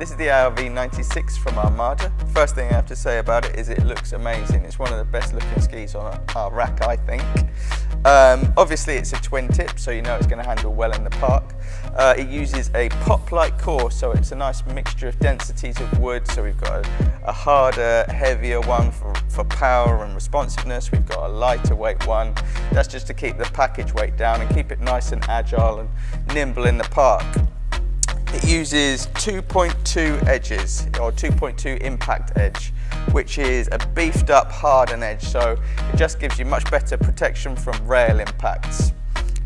This is the ARV 96 from Armada. First thing I have to say about it is it looks amazing. It's one of the best looking skis on our rack, I think. Um, obviously it's a twin tip, so you know it's going to handle well in the park. Uh, it uses a poplar core, so it's a nice mixture of densities of wood. So we've got a, a harder, heavier one for, for power and responsiveness. We've got a lighter weight one. That's just to keep the package weight down and keep it nice and agile and nimble in the park. Uses 2.2 edges or 2.2 impact edge which is a beefed up hardened edge so it just gives you much better protection from rail impacts.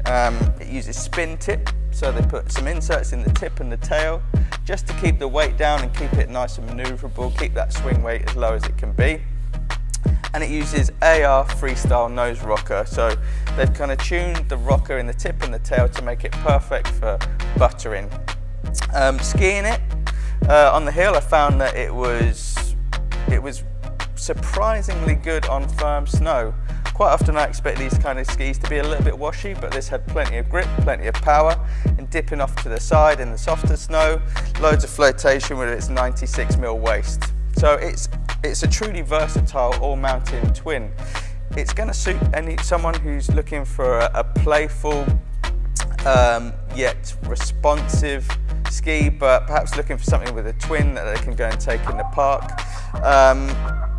Um, it uses spin tip so they put some inserts in the tip and the tail just to keep the weight down and keep it nice and manoeuvrable, keep that swing weight as low as it can be. And it uses AR freestyle nose rocker so they've kind of tuned the rocker in the tip and the tail to make it perfect for buttering um, skiing it uh, on the hill, I found that it was, it was surprisingly good on firm snow. Quite often I expect these kind of skis to be a little bit washy, but this had plenty of grip, plenty of power, and dipping off to the side in the softer snow, loads of flotation with its 96 mil waist. So it's, it's a truly versatile all-mountain twin. It's going to suit any someone who's looking for a, a playful, um, yet responsive ski, but perhaps looking for something with a twin that they can go and take in the park. Um,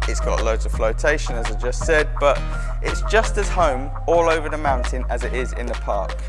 it's got loads of flotation, as I just said, but it's just as home all over the mountain as it is in the park.